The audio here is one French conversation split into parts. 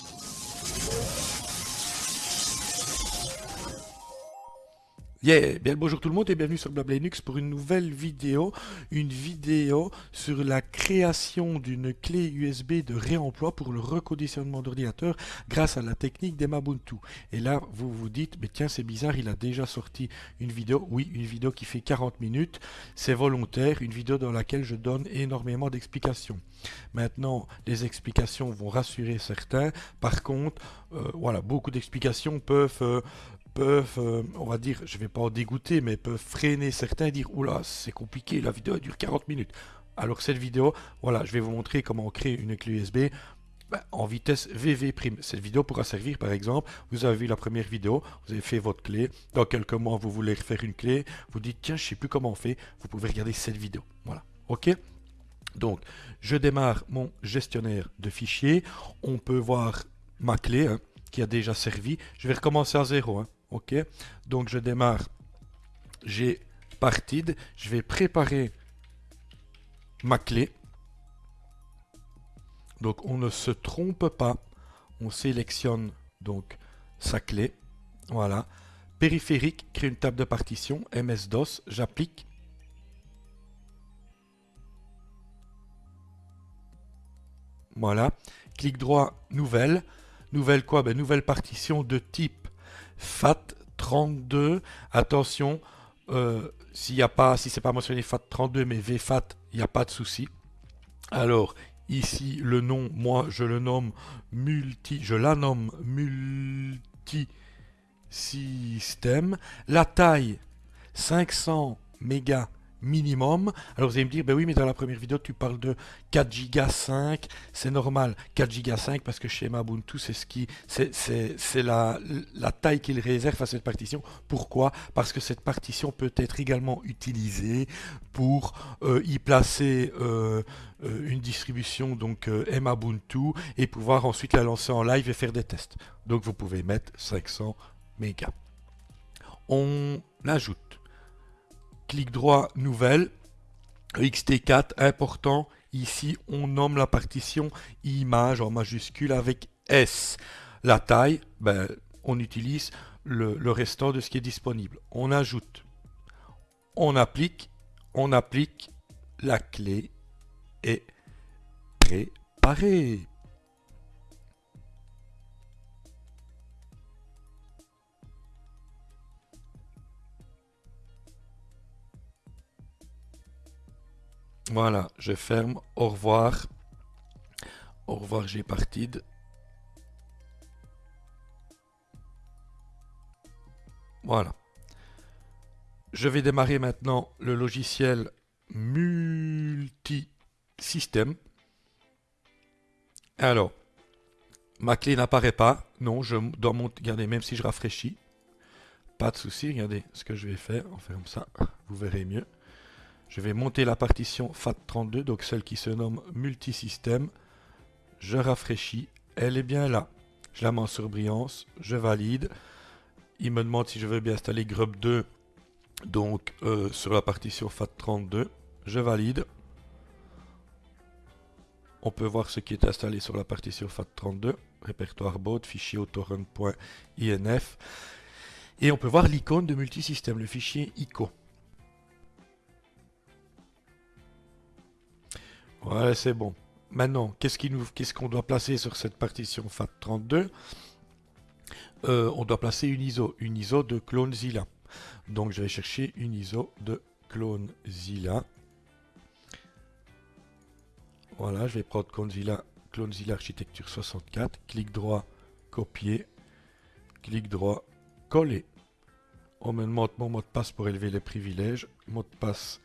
you Yeah, bien bonjour tout le monde et bienvenue sur Blab Linux pour une nouvelle vidéo, une vidéo sur la création d'une clé USB de réemploi pour le reconditionnement d'ordinateur grâce à la technique d'Emabuntu. Et là, vous vous dites, mais tiens, c'est bizarre, il a déjà sorti une vidéo. Oui, une vidéo qui fait 40 minutes, c'est volontaire, une vidéo dans laquelle je donne énormément d'explications. Maintenant, les explications vont rassurer certains. Par contre, euh, voilà, beaucoup d'explications peuvent euh, peuvent, euh, on va dire, je vais pas en dégoûter, mais peuvent freiner certains et dire oula, c'est compliqué, la vidéo dure 40 minutes. Alors cette vidéo, voilà, je vais vous montrer comment créer une clé USB ben, en vitesse VV'. Cette vidéo pourra servir, par exemple, vous avez vu la première vidéo, vous avez fait votre clé, dans quelques mois vous voulez refaire une clé, vous dites tiens, je sais plus comment on fait, vous pouvez regarder cette vidéo. Voilà, ok? Donc, je démarre mon gestionnaire de fichiers. On peut voir ma clé hein, qui a déjà servi. Je vais recommencer à zéro. Hein. Ok, donc je démarre. J'ai partide. Je vais préparer ma clé. Donc on ne se trompe pas. On sélectionne donc sa clé. Voilà. Périphérique, crée une table de partition. MS-DOS, j'applique. Voilà. Clic droit, nouvelle. Nouvelle quoi? Ben, Nouvelle partition de type FAT32. Attention, euh, s'il y a pas, si c'est pas mentionné FAT32 mais VFAT, il n'y a pas de souci. Alors ici le nom, moi je le nomme multi, je la nomme multi système. La taille 500 mégas minimum. Alors vous allez me dire, ben oui, mais dans la première vidéo, tu parles de 4 Go 5. C'est normal, 4 Go 5, parce que chez Mabuntu, c'est ce qui, c'est la, la taille qu'il réserve à cette partition. Pourquoi? Parce que cette partition peut être également utilisée pour euh, y placer euh, euh, une distribution, donc Mabuntu, et pouvoir ensuite la lancer en live et faire des tests. Donc vous pouvez mettre 500 mégas. On ajoute clic droit, nouvelle, XT4, important, ici on nomme la partition image en majuscule avec S. La taille, ben, on utilise le, le restant de ce qui est disponible. On ajoute, on applique, on applique, la clé est préparée. Voilà, je ferme. Au revoir. Au revoir, j'ai partide. Voilà. Je vais démarrer maintenant le logiciel multi-système. Alors, ma clé n'apparaît pas. Non, je dois monter. Regardez, même si je rafraîchis, pas de souci. Regardez ce que je vais faire. On comme ça. Vous verrez mieux. Je vais monter la partition FAT32, donc celle qui se nomme multisystème. Je rafraîchis, elle est bien là. Je la mets en surbrillance, je valide. Il me demande si je veux bien installer Grub 2, donc euh, sur la partition FAT32. Je valide. On peut voir ce qui est installé sur la partition FAT32. Répertoire baud, fichier autorun.inf. Et on peut voir l'icône de multisystème, le fichier ICO. Ouais, c'est bon. Maintenant, qu'est-ce qu'on doit placer sur cette partition FAT32 euh, On doit placer une ISO, une ISO de CloneZilla. Donc je vais chercher une ISO de CloneZilla. Voilà, je vais prendre CloneZilla, CloneZilla Architecture 64, clic droit, copier, clic droit, coller. On me demande mon mot de passe pour élever les privilèges, mot de passe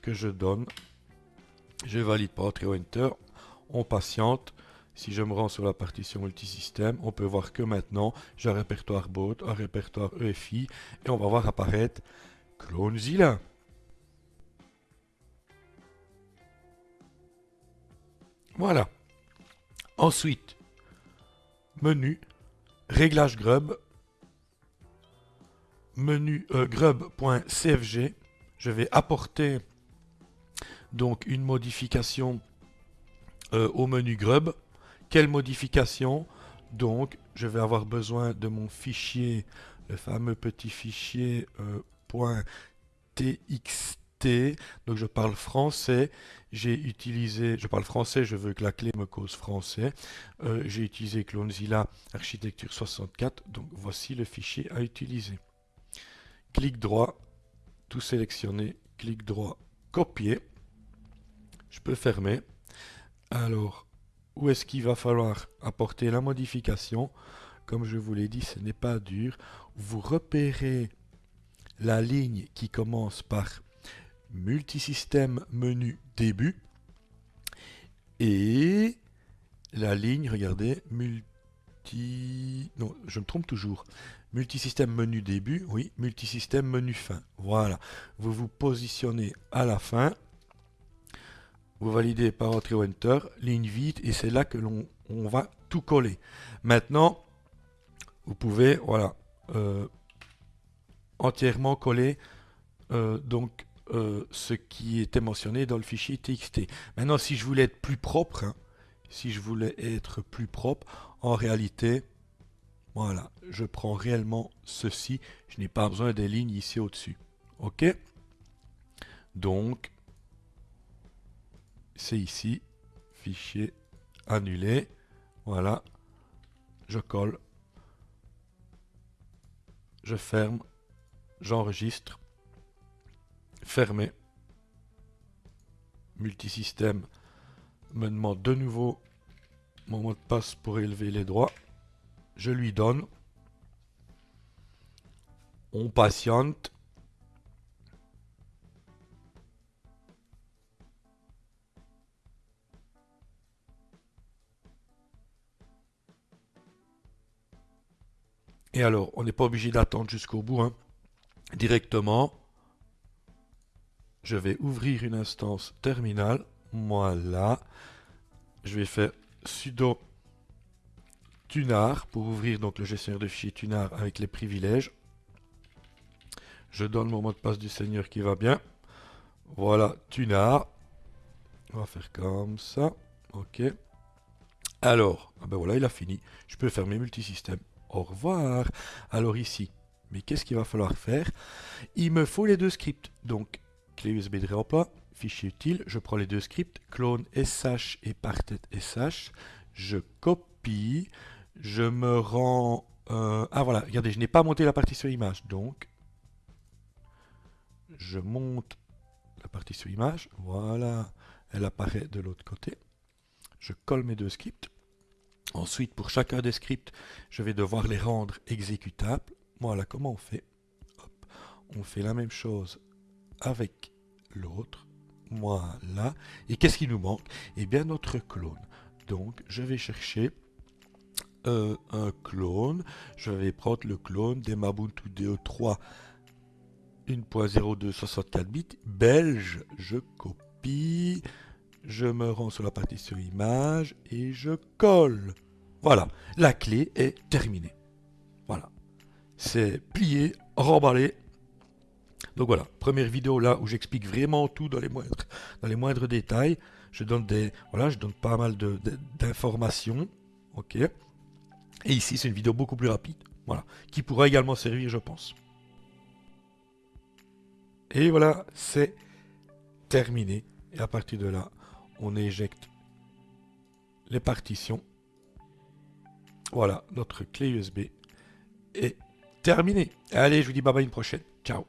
que je donne, je valide Entrer Enter. On patiente. Si je me rends sur la partition multisystème, on peut voir que maintenant, j'ai un répertoire baud, un répertoire EFI, et on va voir apparaître CloneZilla. Voilà. Ensuite, menu, réglage grub, menu euh, grub.cfg. Je vais apporter donc une modification euh, au menu Grub. Quelle modification? Donc, je vais avoir besoin de mon fichier, le fameux petit fichier euh, .txt. Donc, je parle français. J'ai utilisé, je parle français, je veux que la clé me cause français. Euh, j'ai utilisé Clonezilla Architecture 64. Donc, voici le fichier à utiliser. Clic droit, tout sélectionner, clic droit, copier. Je peux fermer. Alors, où est-ce qu'il va falloir apporter la modification? Comme je vous l'ai dit, ce n'est pas dur. Vous repérez la ligne qui commence par multisystème menu début et la ligne, regardez, multi... Non, je me trompe toujours. Multisystème menu début, oui, multisystème menu fin. Voilà. Vous vous positionnez à la fin vous validez par entrée ou enter, ligne vide, et c'est là que l'on va tout coller. Maintenant, vous pouvez, voilà, euh, entièrement coller euh, donc euh, ce qui était mentionné dans le fichier txt. Maintenant, si je voulais être plus propre, hein, si je voulais être plus propre, en réalité, voilà, je prends réellement ceci. Je n'ai pas besoin des lignes ici au-dessus. OK? Donc, c'est ici, fichier annulé, voilà, je colle, je ferme, j'enregistre, fermer, multisystème me demande de nouveau mon mot de passe pour élever les droits, je lui donne, on patiente, Et alors, on n'est pas obligé d'attendre jusqu'au bout. Hein. Directement, je vais ouvrir une instance terminale. Voilà. Je vais faire sudo tunar pour ouvrir donc le gestionnaire de fichiers tunar avec les privilèges. Je donne mon mot de passe du seigneur qui va bien. Voilà, tunar. On va faire comme ça. Ok. Alors, ah ben voilà, il a fini. Je peux fermer multisystème au revoir. Alors ici, mais qu'est-ce qu'il va falloir faire? Il me faut les deux scripts. Donc, clé USB de réemploi, fichier utile, je prends les deux scripts, clone sh et partet sh, je copie, je me rends... Euh, ah voilà, regardez, je n'ai pas monté la partition image, donc je monte la partition image, voilà, elle apparaît de l'autre côté. Je colle mes deux scripts. Ensuite, pour chacun des scripts, je vais devoir les rendre exécutables. Voilà comment on fait. On fait la même chose avec l'autre. Voilà. Et qu'est-ce qui nous manque? Eh bien, notre clone. Donc, je vais chercher euh, un clone. Je vais prendre le clone des Mabuntu DE3 1.0264 bits belge. Je copie je me rends sur la partition image et je colle. Voilà, la clé est terminée. Voilà, c'est plié, remballé. Donc voilà, première vidéo là où j'explique vraiment tout dans les moindres, dans les moindres détails. Je donne des, voilà, je donne pas mal d'informations, ok. Et ici c'est une vidéo beaucoup plus rapide, voilà, qui pourra également servir, je pense. Et voilà, c'est terminé. Et à partir de là, on éjecte les partitions. Voilà, notre clé USB est terminée. Allez, je vous dis bye bye une prochaine. Ciao